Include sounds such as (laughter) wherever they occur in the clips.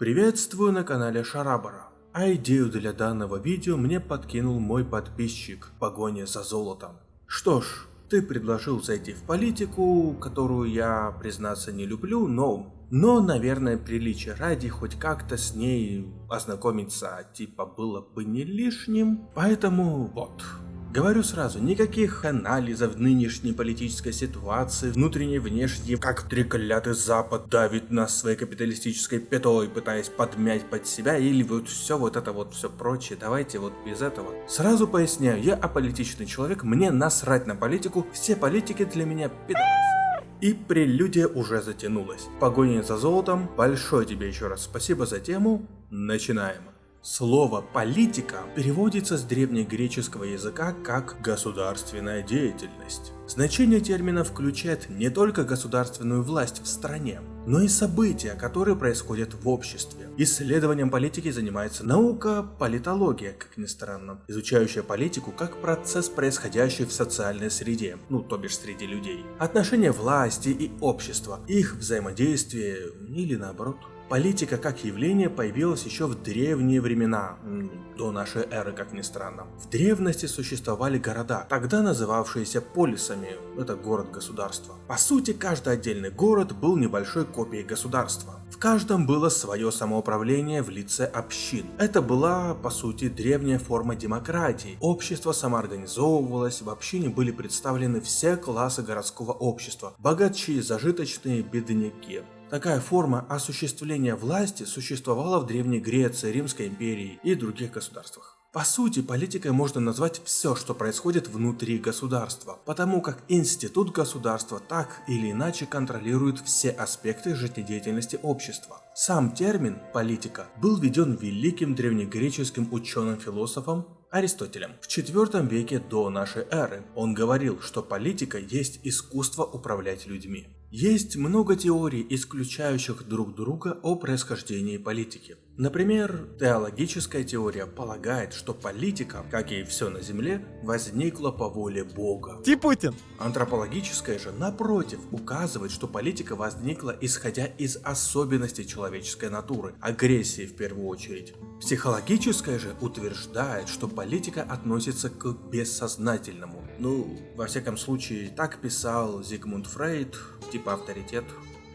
Приветствую на канале Шарабара. А идею для данного видео мне подкинул мой подписчик в погоне за золотом. Что ж, ты предложил зайти в политику, которую я, признаться, не люблю, но... Но, наверное, приличие ради хоть как-то с ней ознакомиться, типа, было бы не лишним. Поэтому вот, Говорю сразу, никаких анализов нынешней политической ситуации, внутренней внешней, как треклятый Запад давит нас своей капиталистической пятой, пытаясь подмять под себя, или вот все вот это вот все прочее, давайте вот без этого. Сразу поясняю, я аполитичный человек, мне насрать на политику, все политики для меня пидорасы. И прелюдия уже затянулась. Погоня за золотом, большое тебе еще раз спасибо за тему, начинаем. Слово «политика» переводится с древнегреческого языка как «государственная деятельность». Значение термина включает не только государственную власть в стране, но и события, которые происходят в обществе. Исследованием политики занимается наука политология, как ни странно, изучающая политику как процесс, происходящий в социальной среде, ну то бишь среди людей. Отношения власти и общества, их взаимодействие или наоборот. Политика как явление появилась еще в древние времена, до нашей эры, как ни странно. В древности существовали города, тогда называвшиеся полисами, это город-государство. По сути, каждый отдельный город был небольшой копией государства. В каждом было свое самоуправление в лице общин. Это была, по сути, древняя форма демократии. Общество самоорганизовывалось, в общине были представлены все классы городского общества. Богачи, зажиточные, бедняки. Такая форма осуществления власти существовала в Древней Греции, Римской империи и других государствах. По сути, политикой можно назвать все, что происходит внутри государства, потому как институт государства так или иначе контролирует все аспекты жизнедеятельности общества. Сам термин «политика» был введен великим древнегреческим ученым-философом Аристотелем в IV веке до нашей эры. Он говорил, что политика есть искусство управлять людьми. Есть много теорий, исключающих друг друга о происхождении политики. Например, теологическая теория полагает, что политика, как и все на Земле, возникла по воле Бога. Ти Путин! Антропологическая же, напротив, указывает, что политика возникла исходя из особенностей человеческой натуры, агрессии в первую очередь. Психологическая же утверждает, что политика относится к бессознательному. Ну, во всяком случае, так писал Зигмунд Фрейд, типа авторитет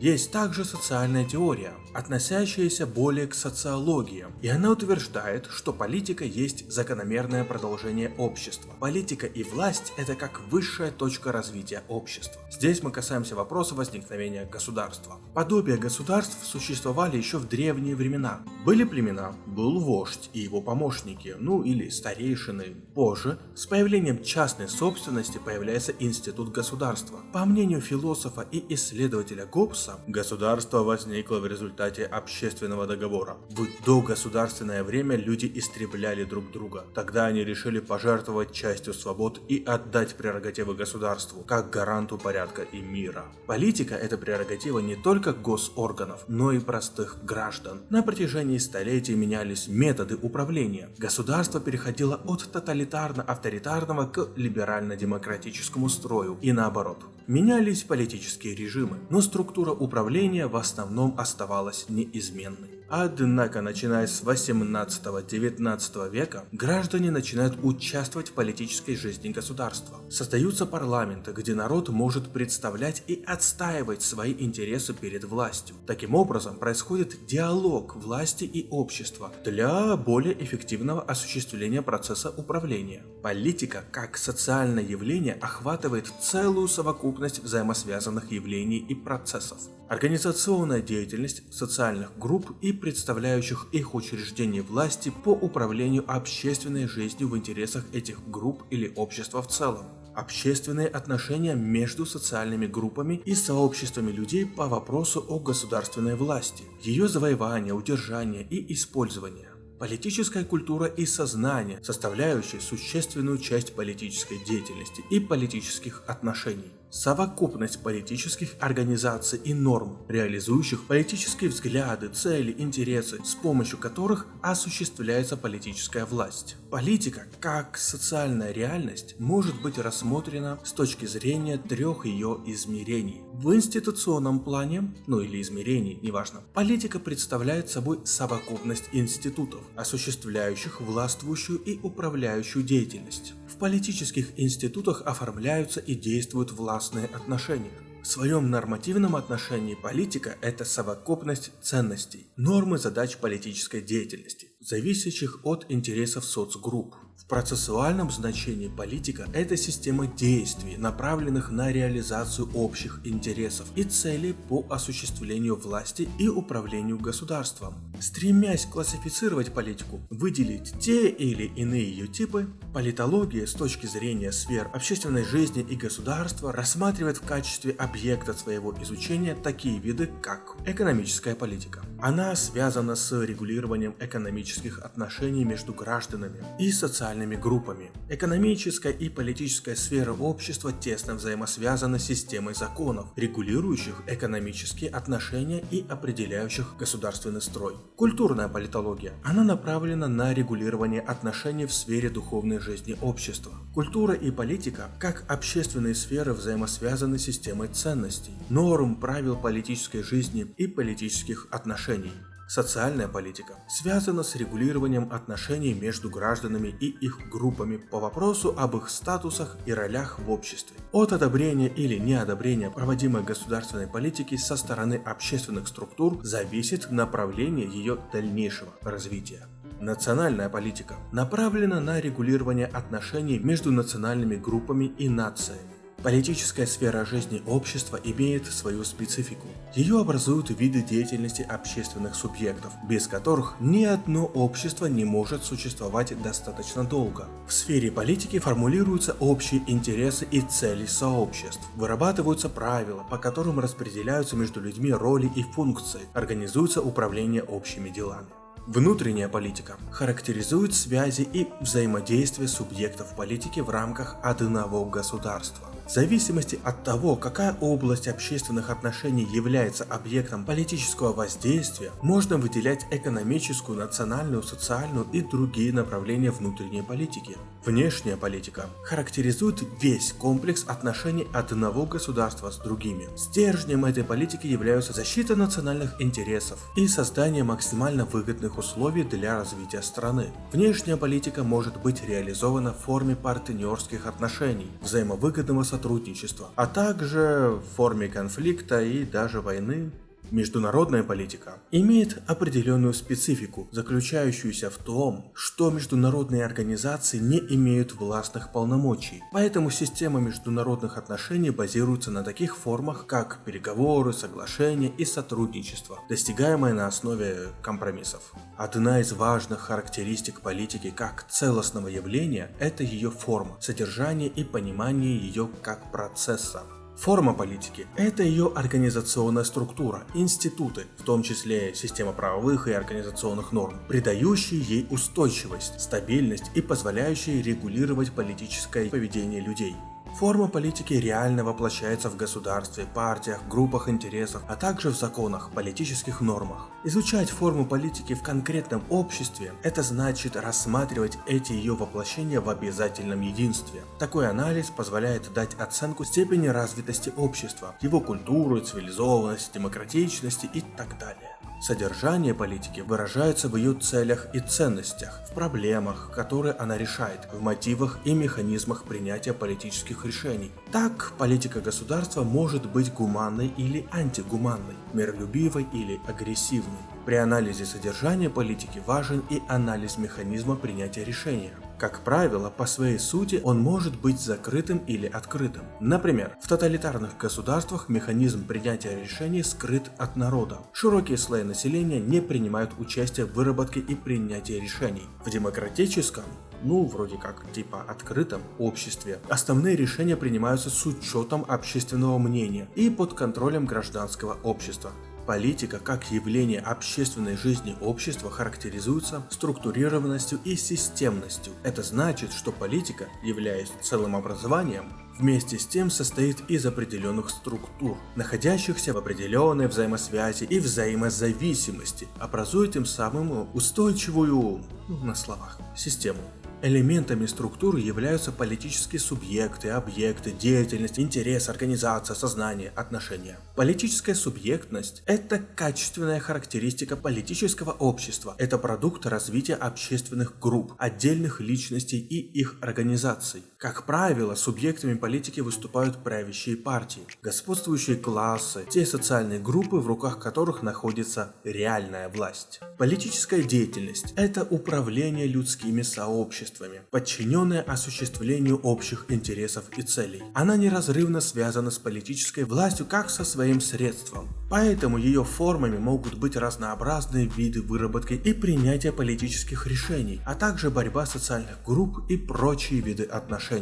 есть также социальная теория, относящаяся более к социологии, и она утверждает, что политика есть закономерное продолжение общества. Политика и власть – это как высшая точка развития общества. Здесь мы касаемся вопроса возникновения государства. Подобия государств существовали еще в древние времена. Были племена, был вождь и его помощники, ну или старейшины. Позже, с появлением частной собственности появляется институт государства. По мнению философа и исследователя Гоббса, Маркса, государство возникло в результате общественного договора. В догосударственное время люди истребляли друг друга. Тогда они решили пожертвовать частью свобод и отдать прерогативы государству, как гаранту порядка и мира. Политика – это прерогатива не только госорганов, но и простых граждан. На протяжении столетий менялись методы управления. Государство переходило от тоталитарно-авторитарного к либерально-демократическому строю и наоборот. Менялись политические режимы, но структура управления в основном оставалась неизменной. Однако, начиная с 18-19 века, граждане начинают участвовать в политической жизни государства. Создаются парламенты, где народ может представлять и отстаивать свои интересы перед властью. Таким образом, происходит диалог власти и общества для более эффективного осуществления процесса управления. Политика, как социальное явление, охватывает целую совокупность взаимосвязанных явлений и процессов. Организационная деятельность социальных групп и представляющих их учреждений власти по управлению общественной жизнью в интересах этих групп или общества в целом. Общественные отношения между социальными группами и сообществами людей по вопросу о государственной власти, ее завоевание, удержание и использование. Политическая культура и сознание, составляющие существенную часть политической деятельности и политических отношений. Совокупность политических организаций и норм, реализующих политические взгляды, цели, интересы, с помощью которых осуществляется политическая власть. Политика, как социальная реальность, может быть рассмотрена с точки зрения трех ее измерений. В институционном плане, ну или измерении, неважно, политика представляет собой совокупность институтов, осуществляющих властвующую и управляющую деятельность. В политических институтах оформляются и действуют властные отношения. В своем нормативном отношении политика – это совокупность ценностей, нормы задач политической деятельности, зависящих от интересов соцгрупп. В процессуальном значении политика – это система действий, направленных на реализацию общих интересов и целей по осуществлению власти и управлению государством. Стремясь классифицировать политику, выделить те или иные ее типы, политология с точки зрения сфер общественной жизни и государства рассматривает в качестве объекта своего изучения такие виды, как экономическая политика. Она связана с регулированием экономических отношений между гражданами и социальными группами. Экономическая и политическая сфера общества тесно взаимосвязаны с системой законов, регулирующих экономические отношения и определяющих государственный строй. Культурная политология. Она направлена на регулирование отношений в сфере духовной жизни общества. Культура и политика, как общественные сферы, взаимосвязаны системой ценностей, норм, правил политической жизни и политических отношений. Социальная политика связана с регулированием отношений между гражданами и их группами по вопросу об их статусах и ролях в обществе. От одобрения или неодобрения проводимой государственной политики со стороны общественных структур зависит направление ее дальнейшего развития. Национальная политика направлена на регулирование отношений между национальными группами и нациями. Политическая сфера жизни общества имеет свою специфику. Ее образуют виды деятельности общественных субъектов, без которых ни одно общество не может существовать достаточно долго. В сфере политики формулируются общие интересы и цели сообществ, вырабатываются правила, по которым распределяются между людьми роли и функции, организуется управление общими делами. Внутренняя политика характеризует связи и взаимодействие субъектов политики в рамках одного государства. В зависимости от того, какая область общественных отношений является объектом политического воздействия, можно выделять экономическую, национальную, социальную и другие направления внутренней политики. Внешняя политика характеризует весь комплекс отношений одного государства с другими. Стержнем этой политики являются защита национальных интересов и создание максимально выгодных условий для развития страны. Внешняя политика может быть реализована в форме партнерских отношений, взаимовыгодного сотрудничества, а также в форме конфликта и даже войны. Международная политика имеет определенную специфику, заключающуюся в том, что международные организации не имеют властных полномочий, поэтому система международных отношений базируется на таких формах, как переговоры, соглашения и сотрудничество, достигаемое на основе компромиссов. Одна из важных характеристик политики как целостного явления – это ее форма, содержание и понимание ее как процесса. Форма политики – это ее организационная структура, институты, в том числе система правовых и организационных норм, придающие ей устойчивость, стабильность и позволяющие регулировать политическое поведение людей. Форма политики реально воплощается в государстве, партиях, группах интересов, а также в законах, политических нормах. Изучать форму политики в конкретном обществе – это значит рассматривать эти ее воплощения в обязательном единстве. Такой анализ позволяет дать оценку степени развитости общества, его культуры, цивилизованности, демократичности и так далее. Содержание политики выражается в ее целях и ценностях, в проблемах, которые она решает, в мотивах и механизмах принятия политических решений. Так, политика государства может быть гуманной или антигуманной, миролюбивой или агрессивной. При анализе содержания политики важен и анализ механизма принятия решения. Как правило, по своей сути он может быть закрытым или открытым. Например, в тоталитарных государствах механизм принятия решений скрыт от народа. Широкие слои населения не принимают участие в выработке и принятии решений. В демократическом ну, вроде как, типа открытом обществе, основные решения принимаются с учетом общественного мнения и под контролем гражданского общества. Политика как явление общественной жизни общества характеризуется структурированностью и системностью. Это значит, что политика, являясь целым образованием, вместе с тем состоит из определенных структур, находящихся в определенной взаимосвязи и взаимозависимости, образуя тем самым устойчивую, ну, на словах, систему. Элементами структуры являются политические субъекты, объекты, деятельность, интерес, организация, сознание, отношения. Политическая субъектность – это качественная характеристика политического общества, это продукт развития общественных групп, отдельных личностей и их организаций. Как правило, субъектами политики выступают правящие партии, господствующие классы, те социальные группы, в руках которых находится реальная власть. Политическая деятельность – это управление людскими сообществами, обществами, подчиненная осуществлению общих интересов и целей. Она неразрывно связана с политической властью как со своим средством. Поэтому ее формами могут быть разнообразные виды выработки и принятия политических решений, а также борьба социальных групп и прочие виды отношений.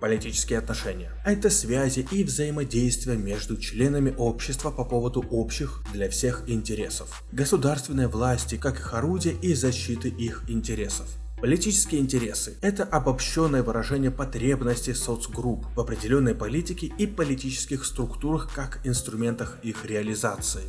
Политические отношения – это связи и взаимодействия между членами общества по поводу общих для всех интересов. Государственной власти как их орудия и защиты их интересов. Политические интересы – это обобщенное выражение потребностей соцгрупп в определенной политике и политических структурах как инструментах их реализации.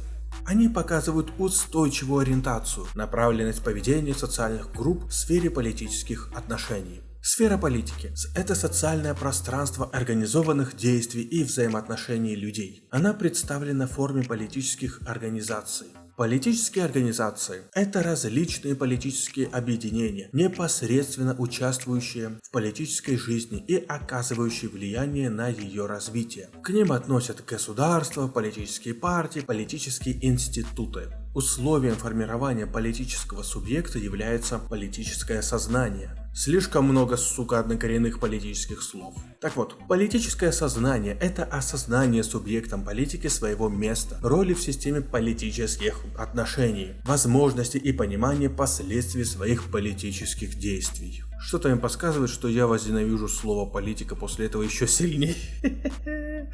Они показывают устойчивую ориентацию, направленность поведения социальных групп в сфере политических отношений. Сфера политики – это социальное пространство организованных действий и взаимоотношений людей. Она представлена в форме политических организаций. Политические организации – это различные политические объединения, непосредственно участвующие в политической жизни и оказывающие влияние на ее развитие. К ним относят государства, политические партии, политические институты. Условием формирования политического субъекта является политическое сознание. Слишком много, сука, однокоренных политических слов. Так вот, политическое сознание – это осознание субъектом политики своего места, роли в системе политических отношений, возможности и понимание последствий своих политических действий. Что-то им подсказывает, что я возненавижу слово политика после этого еще сильнее. (laughs)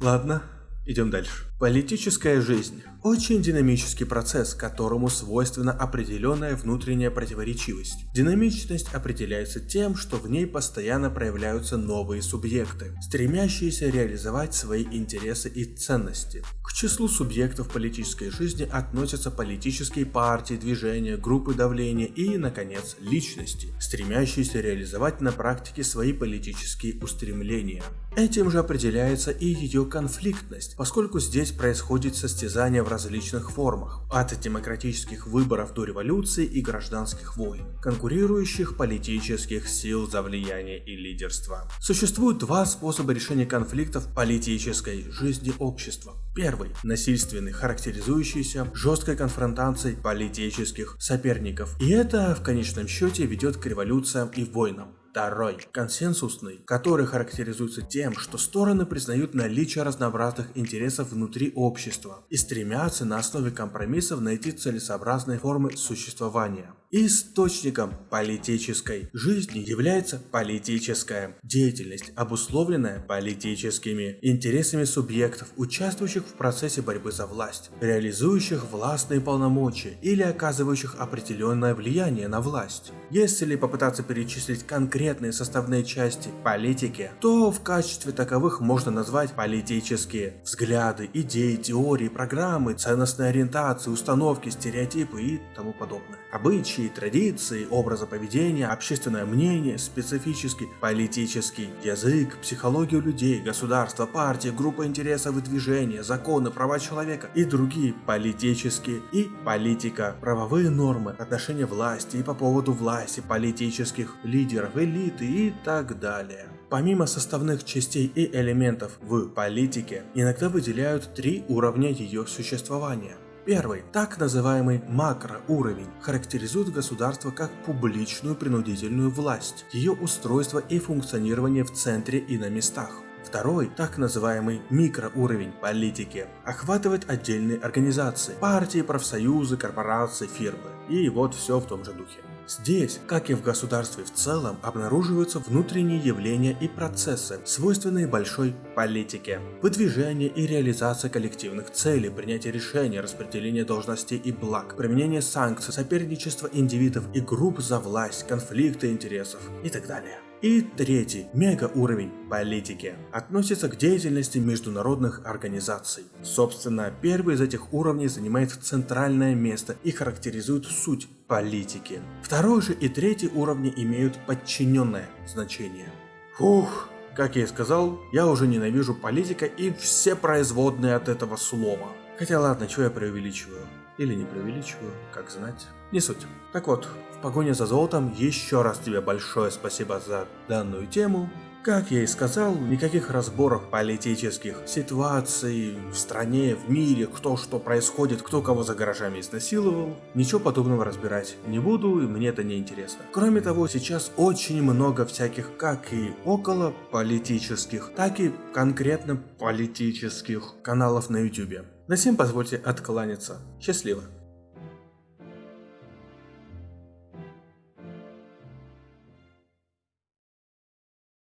Ладно, идем дальше. Политическая жизнь – очень динамический процесс, которому свойственна определенная внутренняя противоречивость. Динамичность определяется тем, что в ней постоянно проявляются новые субъекты, стремящиеся реализовать свои интересы и ценности. К числу субъектов политической жизни относятся политические партии, движения, группы давления и, наконец, личности, стремящиеся реализовать на практике свои политические устремления. Этим же определяется и ее конфликтность, поскольку здесь происходит состязание в различных формах, от демократических выборов до революции и гражданских войн, конкурирующих политических сил за влияние и лидерство. Существует два способа решения конфликтов политической жизни общества. Первый – насильственный, характеризующийся жесткой конфронтацией политических соперников. И это в конечном счете ведет к революциям и войнам. Второй – консенсусный, который характеризуется тем, что стороны признают наличие разнообразных интересов внутри общества и стремятся на основе компромиссов найти целесообразные формы существования. Источником политической жизни является политическая деятельность, обусловленная политическими интересами субъектов, участвующих в процессе борьбы за власть, реализующих властные полномочия или оказывающих определенное влияние на власть. Если попытаться перечислить конкретные составные части политики, то в качестве таковых можно назвать политические взгляды, идеи, теории, программы, ценностные ориентации, установки, стереотипы и тому подобное. Обычаи, традиции, образа поведения, общественное мнение, специфический политический язык, психологию людей, государства, партии, группа интересов и движения, законы, права человека и другие политические и политика, правовые нормы, отношения власти и по поводу власти, политических лидеров, элиты и так далее. Помимо составных частей и элементов в политике, иногда выделяют три уровня ее существования. Первый, так называемый макроуровень, характеризует государство как публичную принудительную власть, ее устройство и функционирование в центре и на местах. Второй, так называемый микроуровень политики, охватывает отдельные организации, партии, профсоюзы, корпорации, фирмы. И вот все в том же духе. Здесь, как и в государстве в целом, обнаруживаются внутренние явления и процессы, свойственные большой политике. Выдвижение и реализация коллективных целей, принятие решений, распределение должностей и благ, применение санкций, соперничество индивидов и групп за власть, конфликты интересов и так далее. И третий, мега уровень политики, относится к деятельности международных организаций. Собственно, первый из этих уровней занимает центральное место и характеризует суть политики. Второй же и третий уровни имеют подчиненное значение. Фух, как я и сказал, я уже ненавижу политика и все производные от этого слова. Хотя ладно, чего я преувеличиваю. Или не преувеличиваю, как знать. Не суть. Так вот, в погоне за золотом еще раз тебе большое спасибо за данную тему. Как я и сказал, никаких разборов политических ситуаций в стране, в мире, кто что происходит, кто кого за гаражами изнасиловал, ничего подобного разбирать не буду, и мне это не интересно. Кроме того, сейчас очень много всяких как и около политических, так и конкретно политических каналов на YouTube. На всем позвольте откланяться. Счастливо.